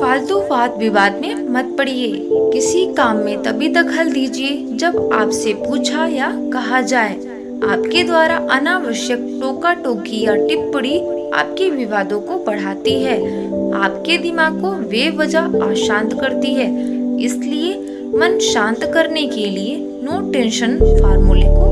फालतू वाद विवाद में मत पड़िए। किसी काम में तभी दखल दीजिए, जब आपसे पूछा या कहा जाए। आपके द्वारा अनावश्यक टोका टोकी या टिप्पणी आपके विवादों को बढ़ाती है। आपके दिमाग को वे वजह अशांत करती है। इसलिए मन शांत करने के लिए नो टेंशन फार्मूले को